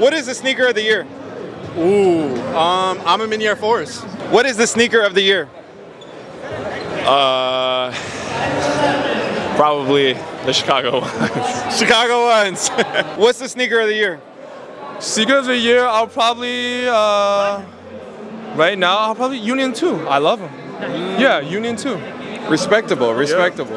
What is the sneaker of the year? Ooh, um, I'm a Mini Air Force. What is the sneaker of the year? Uh, probably the Chicago ones. Chicago ones. What's the sneaker of the year? Sneaker of the year, I'll probably, uh, right now, I'll probably Union 2. I love them. Yeah, Union 2. Respectable, respectable.